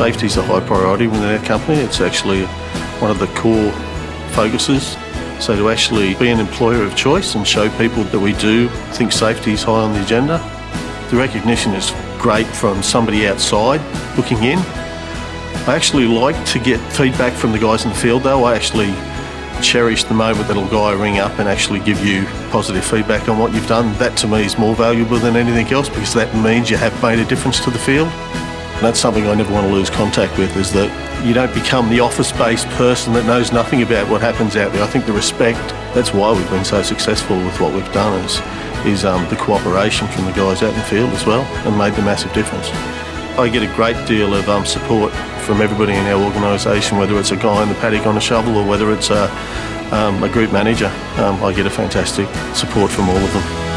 Safety is a high priority within our company. It's actually one of the core focuses. So to actually be an employer of choice and show people that we do think safety is high on the agenda, the recognition is great from somebody outside looking in. I actually like to get feedback from the guys in the field though. I actually cherish the moment that a guy ring up and actually give you positive feedback on what you've done. That to me is more valuable than anything else because that means you have made a difference to the field. That's something I never want to lose contact with is that you don't become the office-based person that knows nothing about what happens out there. I think the respect, that's why we've been so successful with what we've done is, is um, the cooperation from the guys out in the field as well and made the massive difference. I get a great deal of um, support from everybody in our organisation, whether it's a guy in the paddock on a shovel or whether it's a, um, a group manager. Um, I get a fantastic support from all of them.